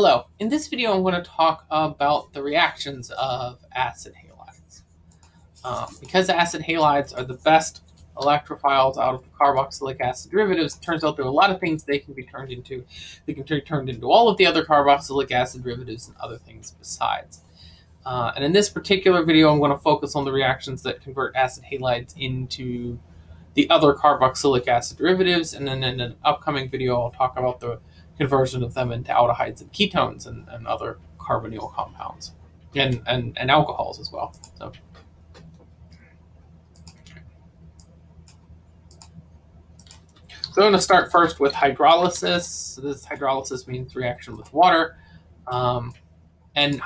Hello, in this video I'm going to talk about the reactions of acid halides. Um, because acid halides are the best electrophiles out of the carboxylic acid derivatives, it turns out there are a lot of things they can be turned into. They can be turned into all of the other carboxylic acid derivatives and other things besides. Uh, and in this particular video I'm going to focus on the reactions that convert acid halides into the other carboxylic acid derivatives, and then in an upcoming video I'll talk about the conversion of them into aldehydes and ketones and, and other carbonyl compounds and, and, and alcohols as well. So. So I'm going to start first with hydrolysis. So this hydrolysis means reaction with water. Um, and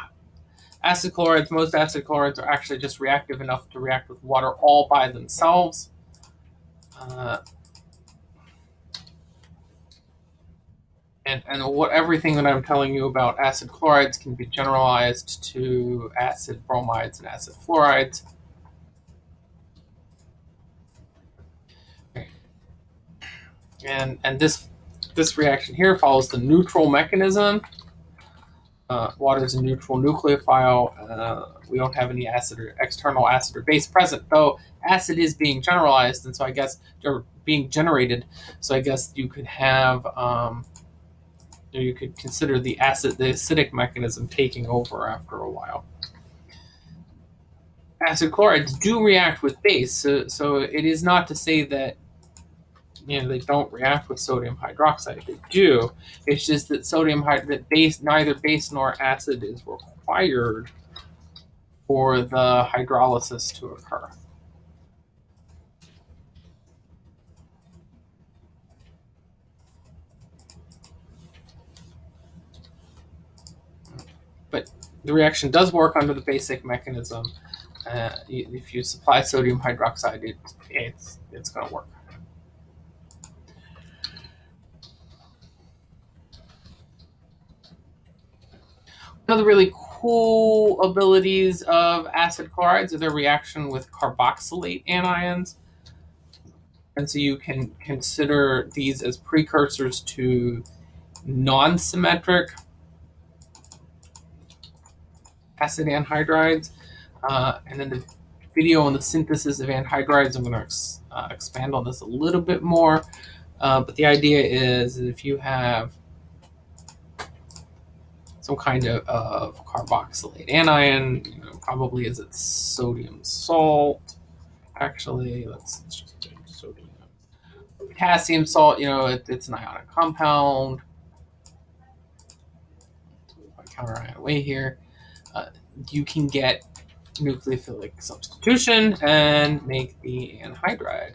acid chlorides, most acid chlorides are actually just reactive enough to react with water all by themselves. Uh, and, and what everything that I'm telling you about acid chlorides can be generalized to acid bromides and acid fluorides. And, and this, this reaction here follows the neutral mechanism. Uh, water is a neutral nucleophile. Uh, we don't have any acid or external acid or base present, though acid is being generalized, and so I guess, or being generated. So I guess you could have um, you could consider the acid, the acidic mechanism taking over after a while. Acid chlorides do react with base, so, so it is not to say that you know they don't react with sodium hydroxide. They do. It's just that sodium that base neither base nor acid is required for the hydrolysis to occur. But the reaction does work under the basic mechanism. Uh, if you supply sodium hydroxide, it, it's, it's going to work. One of the really cool abilities of acid chlorides is their reaction with carboxylate anions. And so you can consider these as precursors to non-symmetric acid anhydrides. Uh, and then the video on the synthesis of anhydrides, I'm going to ex uh, expand on this a little bit more. Uh, but the idea is if you have some kind of, of carboxylate anion, you know, probably is it sodium salt. Actually, let's, let's just do sodium. Potassium salt, you know, it, it's an ionic compound. Counter ion away here uh, you can get nucleophilic substitution and make the anhydride.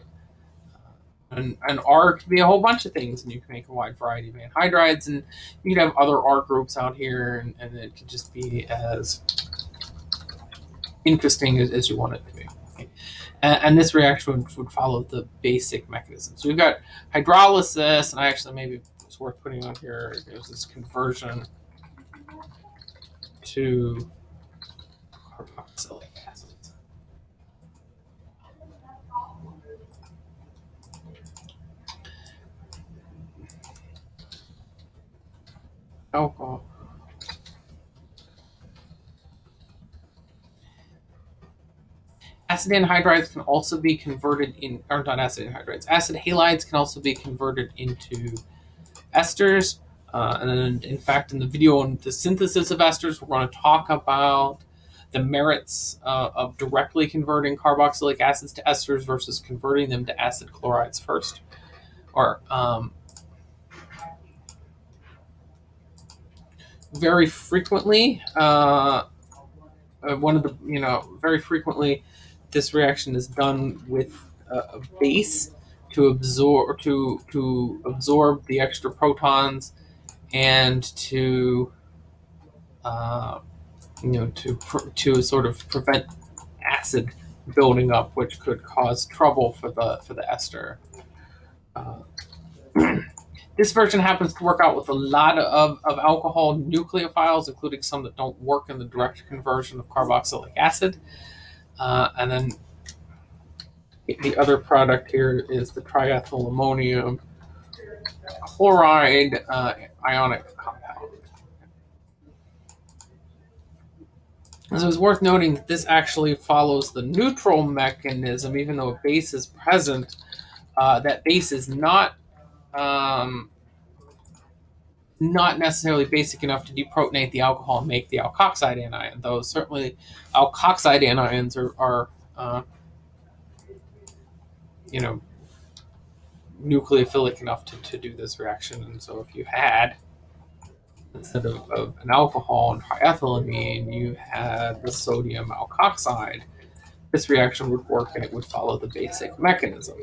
Uh, and an R could be a whole bunch of things, and you can make a wide variety of anhydrides, and you could have other R groups out here, and, and it could just be as interesting as, as you want it to be. Okay. And, and, this reaction would, would follow the basic mechanism. So we've got hydrolysis, and I actually maybe it's worth putting on here. There's this conversion to carboxylic acids. Alcohol. Acid anhydrides can also be converted in, or not acid anhydrides, acid halides can also be converted into esters uh, and in fact, in the video on the synthesis of esters, we're going to talk about the merits uh, of directly converting carboxylic acids to esters versus converting them to acid chlorides first. Or um, very frequently, uh, uh one of the you know very frequently, this reaction is done with a base to absorb to to absorb the extra protons and to uh, you know to to sort of prevent acid building up, which could cause trouble for the for the ester. Uh, this version happens to work out with a lot of, of alcohol nucleophiles, including some that don't work in the direct conversion of carboxylic acid. Uh, and then the other product here is the triethyl ammonium chloride uh, ionic compound. So it's worth noting that this actually follows the neutral mechanism, even though a base is present. Uh, that base is not um, not necessarily basic enough to deprotonate the alcohol and make the alkoxide anion, though certainly alkoxide anions are, are uh, you know, nucleophilic enough to, to do this reaction. And so if you had, instead of, of an alcohol and triethylamine, you had the sodium alkoxide, this reaction would work and it would follow the basic mechanism.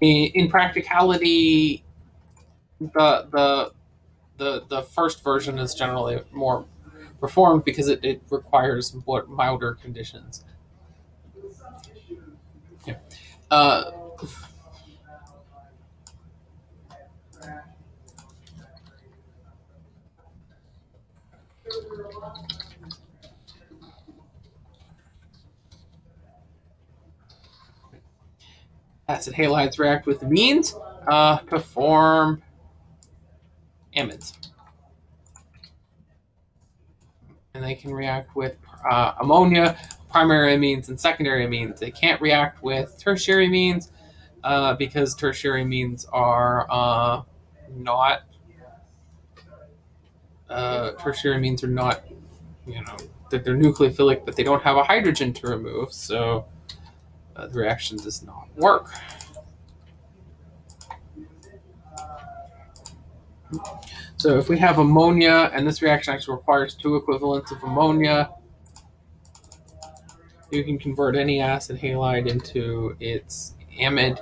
In, in practicality, the the the the first version is generally more performed because it, it requires more milder conditions. Yeah. Uh, acid halides react with amines uh, to form amides. And they can react with uh, ammonia, primary amines, and secondary amines. They can't react with tertiary amines uh, because tertiary amines are uh, not uh, tertiary amines are not, you know, they're, they're, nucleophilic, but they don't have a hydrogen to remove, so uh, the reaction does not work. So if we have ammonia, and this reaction actually requires two equivalents of ammonia, you can convert any acid halide into its amide.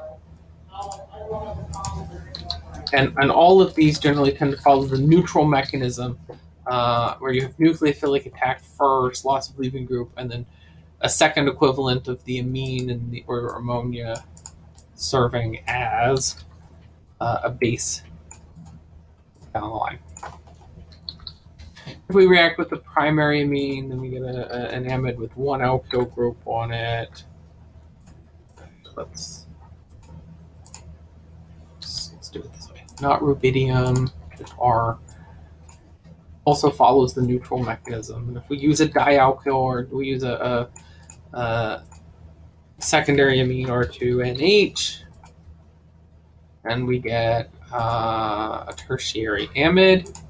And, and all of these generally tend to follow the neutral mechanism, uh, where you have nucleophilic attack first, loss of leaving group, and then a second equivalent of the amine and the, or ammonia serving as uh, a base down the line. If we react with the primary amine, then we get a, a, an amide with one alkyl group on it. Let's, let's, do it this way. Not rubidium, R also follows the neutral mechanism. And if we use a dialkyl or we use a, a, a secondary amine R2NH, and we get uh, a tertiary amide.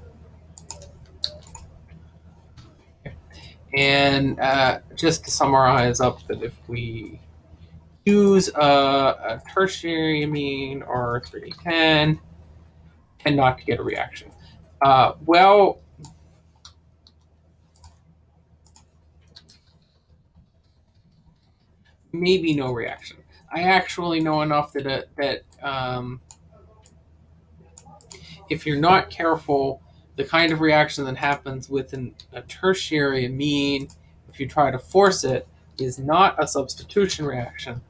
And uh, just to summarize up that if we use a, a tertiary amine R3N, and not to get a reaction. Uh, well, maybe no reaction. I actually know enough that uh, that um, if you're not careful, the kind of reaction that happens with an, a tertiary amine, if you try to force it, is not a substitution reaction,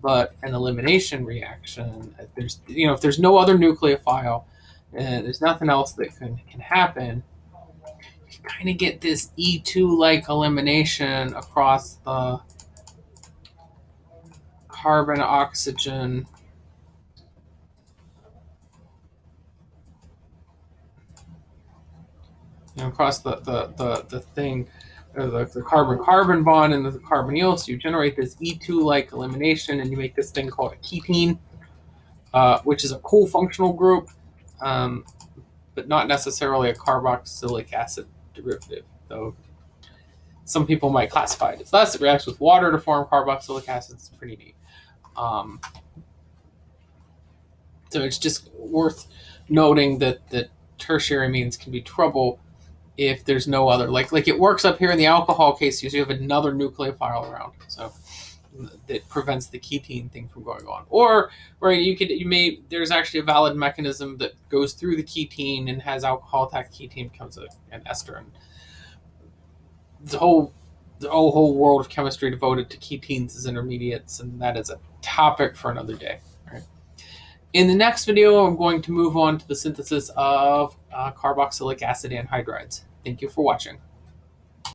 but an elimination reaction. There's, you know, if there's no other nucleophile, and there's nothing else that can, can happen, you kind of get this E2-like elimination across the carbon-oxygen you know, across the, the, the, the thing, the, the carbon-carbon bond and the carbonyl, so you generate this E2-like elimination, and you make this thing called a ketene, uh, which is a cool functional group, um, but not necessarily a carboxylic acid derivative, though some people might classify it as thus. It reacts with water to form carboxylic acid. It's pretty neat. Um, so it's just worth noting that, that tertiary amines can be trouble if there's no other like like it works up here in the alcohol case you have another nucleophile around so that prevents the ketene thing from going on. Or right you could you may there's actually a valid mechanism that goes through the ketene and has alcohol attack ketene becomes a, an ester. And the whole the whole, world of chemistry devoted to ketenes as intermediates and that is a topic for another day. In the next video i'm going to move on to the synthesis of uh, carboxylic acid anhydrides. Thank you for watching.